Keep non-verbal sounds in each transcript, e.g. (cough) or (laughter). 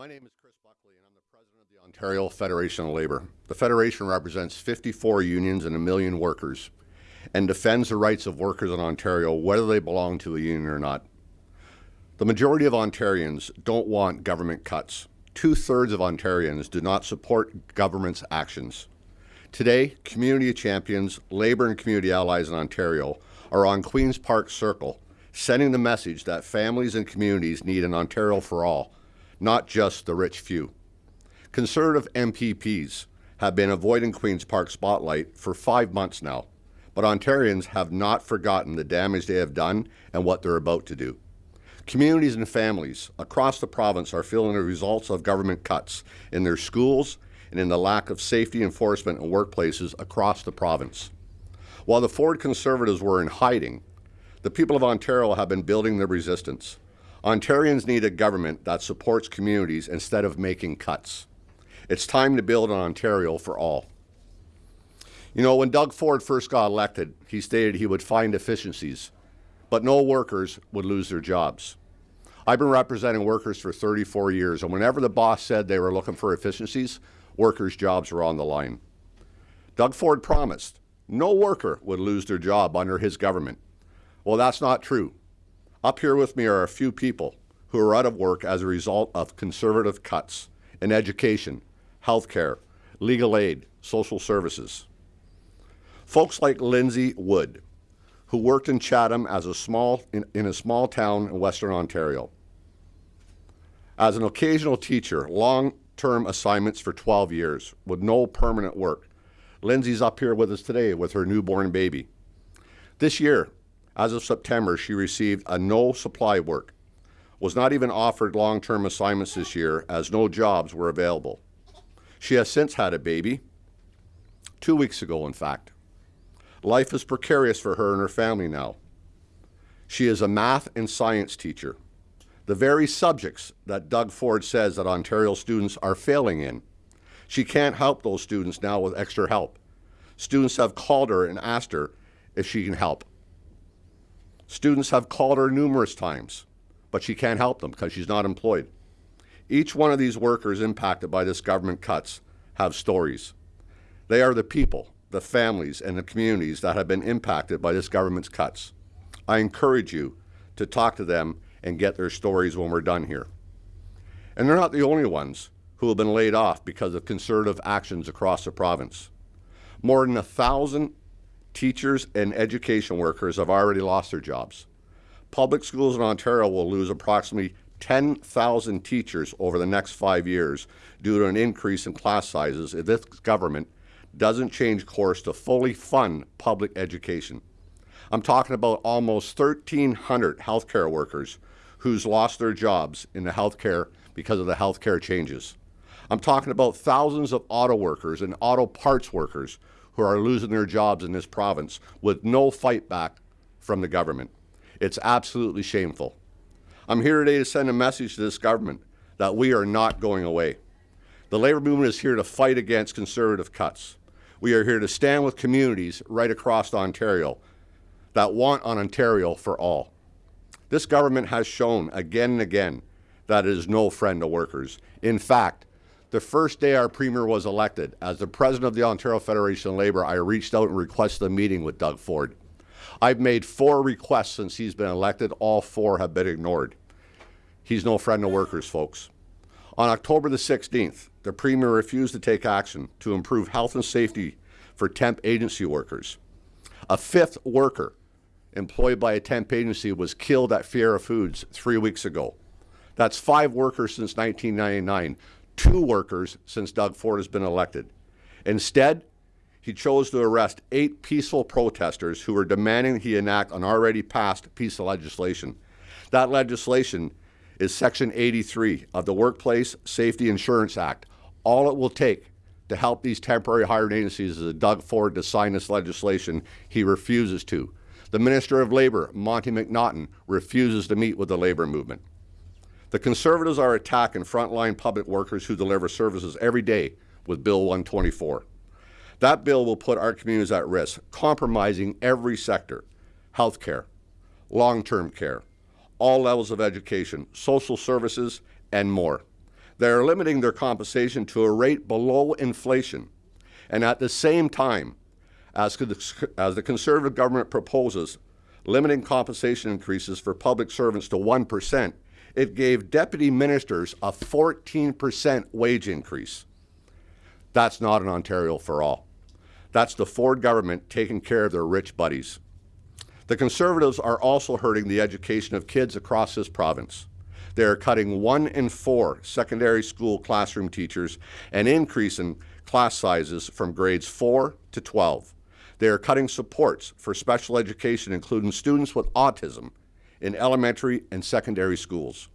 My name is Chris Buckley, and I'm the president of the Ontario Federation of Labour. The Federation represents 54 unions and a million workers and defends the rights of workers in Ontario, whether they belong to a union or not. The majority of Ontarians don't want government cuts. Two-thirds of Ontarians do not support government's actions. Today, community champions, Labour and community allies in Ontario are on Queen's Park Circle, sending the message that families and communities need an Ontario for all, not just the rich few. Conservative MPPs have been avoiding Queen's Park spotlight for five months now, but Ontarians have not forgotten the damage they have done and what they're about to do. Communities and families across the province are feeling the results of government cuts in their schools and in the lack of safety enforcement in workplaces across the province. While the Ford Conservatives were in hiding, the people of Ontario have been building their resistance. Ontarians need a government that supports communities instead of making cuts. It's time to build an Ontario for all. You know, when Doug Ford first got elected, he stated he would find efficiencies, but no workers would lose their jobs. I've been representing workers for 34 years, and whenever the boss said they were looking for efficiencies, workers' jobs were on the line. Doug Ford promised no worker would lose their job under his government. Well, that's not true. Up here with me are a few people who are out of work as a result of conservative cuts in education, health care, legal aid, social services. Folks like Lindsay Wood, who worked in Chatham as a small, in, in a small town in Western Ontario. As an occasional teacher, long-term assignments for 12 years with no permanent work. Lindsay's up here with us today with her newborn baby. This year, as of September, she received a no supply work, was not even offered long-term assignments this year as no jobs were available. She has since had a baby, two weeks ago in fact. Life is precarious for her and her family now. She is a math and science teacher, the very subjects that Doug Ford says that Ontario students are failing in. She can't help those students now with extra help. Students have called her and asked her if she can help. Students have called her numerous times, but she can't help them because she's not employed. Each one of these workers impacted by this government cuts have stories. They are the people, the families, and the communities that have been impacted by this government's cuts. I encourage you to talk to them and get their stories when we're done here. And they're not the only ones who have been laid off because of conservative actions across the province. More than a thousand teachers and education workers have already lost their jobs. Public schools in Ontario will lose approximately 10,000 teachers over the next five years due to an increase in class sizes if this government doesn't change course to fully fund public education. I'm talking about almost 1,300 healthcare workers who's lost their jobs in the healthcare because of the healthcare changes. I'm talking about thousands of auto workers and auto parts workers who are losing their jobs in this province with no fight back from the government. It's absolutely shameful. I'm here today to send a message to this government that we are not going away. The labor movement is here to fight against conservative cuts. We are here to stand with communities right across Ontario that want an Ontario for all. This government has shown again and again that it is no friend to workers. In fact, the first day our Premier was elected, as the President of the Ontario Federation of Labour, I reached out and requested a meeting with Doug Ford. I've made four requests since he's been elected. All four have been ignored. He's no friend of workers, folks. On October the 16th, the Premier refused to take action to improve health and safety for temp agency workers. A fifth worker employed by a temp agency was killed at Fiera Foods three weeks ago. That's five workers since 1999 two workers since Doug Ford has been elected. Instead, he chose to arrest eight peaceful protesters who were demanding he enact an already passed piece of legislation. That legislation is Section 83 of the Workplace Safety Insurance Act. All it will take to help these temporary hiring agencies is Doug Ford to sign this legislation. He refuses to. The Minister of Labour, Monte McNaughton, refuses to meet with the labour movement. The Conservatives are attacking frontline public workers who deliver services every day with Bill 124. That bill will put our communities at risk, compromising every sector, healthcare, long-term care, all levels of education, social services, and more. They are limiting their compensation to a rate below inflation. And at the same time, as, the- as the Conservative government proposes limiting compensation increases for public servants to 1%, it gave deputy ministers a 14% wage increase. That's not an Ontario for all. That's the Ford government taking care of their rich buddies. The Conservatives are also hurting the education of kids across this province. They are cutting one in four secondary school classroom teachers and increasing class sizes from grades 4 to 12. They are cutting supports for special education, including students with autism, in elementary and secondary schools.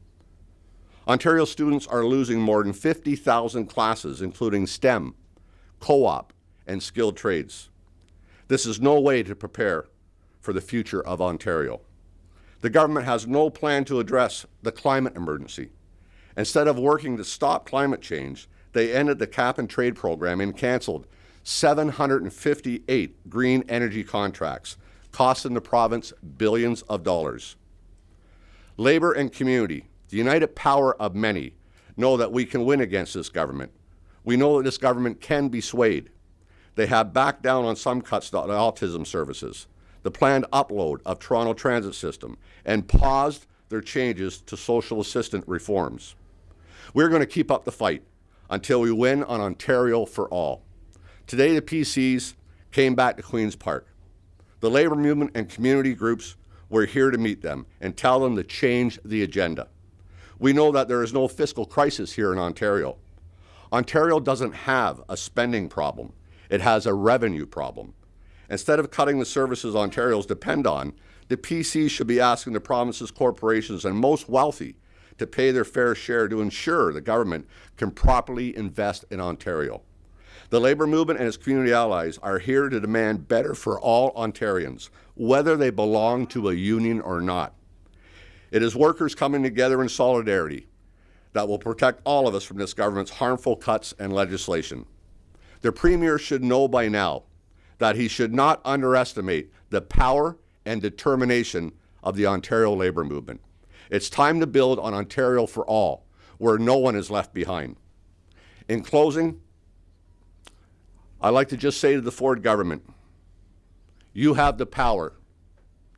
Ontario students are losing more than 50,000 classes, including STEM, co-op, and skilled trades. This is no way to prepare for the future of Ontario. The government has no plan to address the climate emergency. Instead of working to stop climate change, they ended the cap and trade program and canceled 758 green energy contracts, costing the province billions of dollars. Labor and community, the united power of many, know that we can win against this government. We know that this government can be swayed. They have backed down on some cuts to autism services, the planned upload of Toronto Transit System, and paused their changes to social assistant reforms. We're going to keep up the fight until we win on Ontario for all. Today, the PCs came back to Queen's Park. The labor movement and community groups were here to meet them and tell them to change the agenda. We know that there is no fiscal crisis here in Ontario. Ontario doesn't have a spending problem. It has a revenue problem. Instead of cutting the services Ontarians depend on, the PC should be asking the province's corporations and most wealthy to pay their fair share to ensure the government can properly invest in Ontario. The Labour movement and its community allies are here to demand better for all Ontarians, whether they belong to a union or not. It is workers coming together in solidarity that will protect all of us from this government's harmful cuts and legislation. The Premier should know by now that he should not underestimate the power and determination of the Ontario Labour movement. It's time to build on Ontario for all, where no one is left behind. In closing, I'd like to just say to the Ford government, you have the power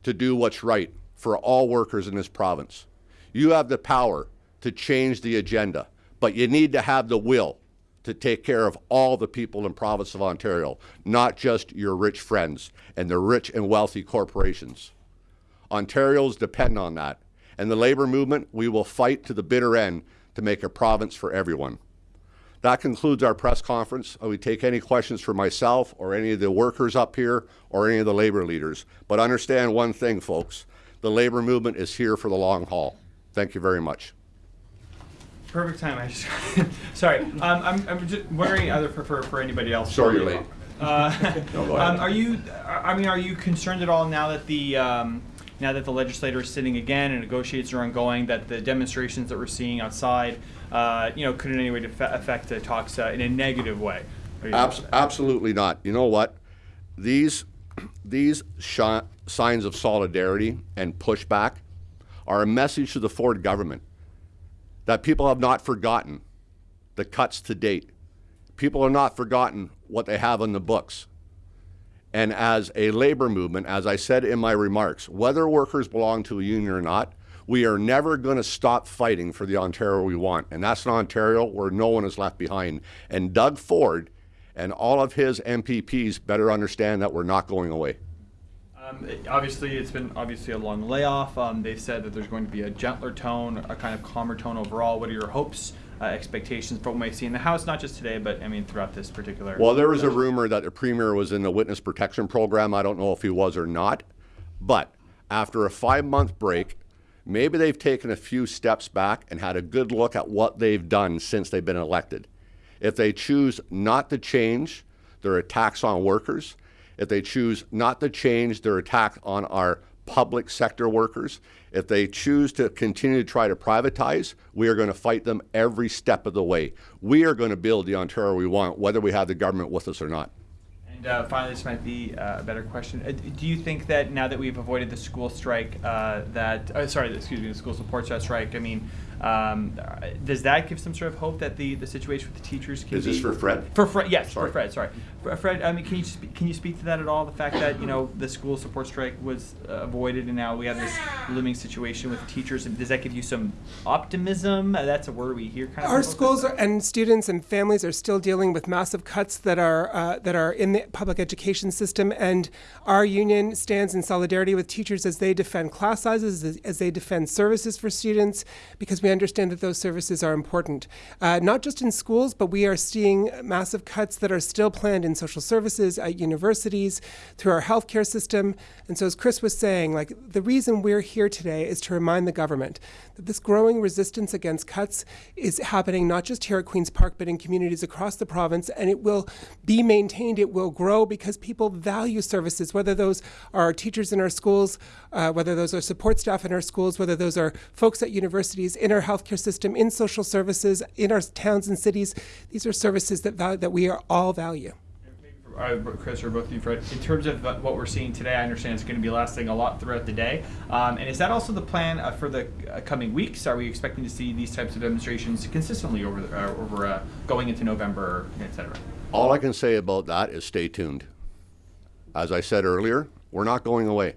to do what's right for all workers in this province. You have the power to change the agenda, but you need to have the will to take care of all the people in province of Ontario, not just your rich friends and the rich and wealthy corporations. Ontarians depend on that. And the labor movement, we will fight to the bitter end to make a province for everyone. That concludes our press conference. I would take any questions for myself or any of the workers up here or any of the labor leaders. But understand one thing, folks. The labor movement is here for the long haul. Thank you very much. Perfect time. I just sorry. Um, I'm, I'm just wondering either for, for, for anybody else. Sorry you're late. Uh, (laughs) No, um, are you? I mean, are you concerned at all now that the um, now that the legislator is sitting again and negotiations are ongoing that the demonstrations that we're seeing outside, uh, you know, could in any way affect the talks uh, in a negative way? Abs- absolutely not. You know what? These, these signs of solidarity and pushback are a message to the Ford government that people have not forgotten the cuts to date. People have not forgotten what they have in the books. And as a labor movement, as I said in my remarks, whether workers belong to a union or not, we are never going to stop fighting for the Ontario we want. And that's an Ontario where no one is left behind. And Doug Ford and all of his MPPs better understand that we're not going away. Um, it- obviously, it's been obviously a long layoff. Um, they've said that there's going to be a gentler tone, a kind of calmer tone overall. What are your hopes, uh, expectations from what we see in the House, not just today, but I mean throughout this particular? Well, there was a rumor that the premier was in the witness protection program. I don't know if he was or not. But after a five month break, maybe they've taken a few steps back and had a good look at what they've done since they've been elected. If they choose not to change their attacks on workers, if they choose not to change their attack on our public sector workers, if they choose to continue to try to privatize, we are going to fight them every step of the way. We are going to build the Ontario we want, whether we have the government with us or not. And uh, finally, this might be uh, a better question. Uh, do you think that now that we've avoided the school strike, uh, that uh, sorry, excuse me, the school support strike? I mean, Um, does that give some sort of hope that the, the situation with the teachers can Is this be- for Fred? For Fred, yes, Sorry. for Fred. Sorry, For Fred. I mean, can you spe- can you speak to that at all? The fact that you know the school support strike was uh, avoided, and now we have this looming situation with teachers. And does that give you some optimism? Uh, that's a word we hear kind of. Our schools are, and students and families are still dealing with massive cuts that are uh, that are in the public education system, and our union stands in solidarity with teachers as they defend class sizes, as, as they defend services for students, because we understand that those services are important, uh, not just in schools, but we are seeing massive cuts that are still planned in social services, at universities, through our healthcare system, and so as Chris was saying, like the reason we're here today is to remind the government that this growing resistance against cuts is happening not just here at Queen's Park, but in communities across the province, and it will be maintained, it will grow because people value services, whether those are our teachers in our schools, uh, whether those are support staff in our schools, whether those are folks at universities, in our healthcare system, in social services, in our towns and cities. These are services that, val- that we are all value. uh, Chris or both of you, Fred, in terms of what we're seeing today, I understand it's going to be lasting a lot throughout the day. Um, and is that also the plan uh, for the uh, coming weeks? Are we expecting to see these types of demonstrations consistently over the, uh, over uh, going into November, et cetera? All I can say about that is stay tuned. As I said earlier, we're not going away.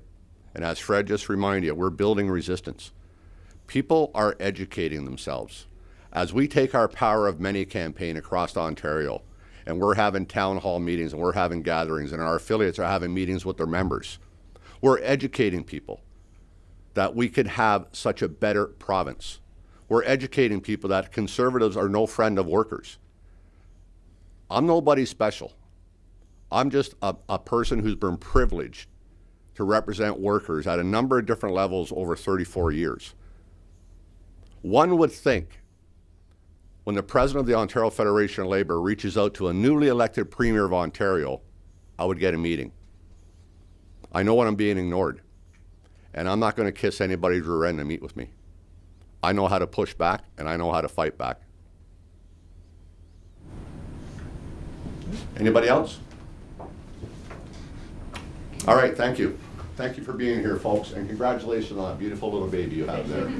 And as Fred just reminded you, we're building resistance. People are educating themselves. As we take our Power of Many campaign across Ontario, and we're having town hall meetings and we're having gatherings, and our affiliates are having meetings with their members, we're educating people that we could have such a better province. We're educating people that conservatives are no friend of workers. I'm nobody special. I'm just a, a person who's been privileged to represent workers at a number of different levels over 34 years. One would think when the president of the Ontario Federation of Labor reaches out to a newly elected premier of Ontario, I would get a meeting. I know when I'm being ignored, and I'm not going to kiss anybody's rear end to meet with me. I know how to push back, and I know how to fight back. Anybody else? All right, thank you. Thank you for being here, folks, and congratulations on that beautiful little baby you have there.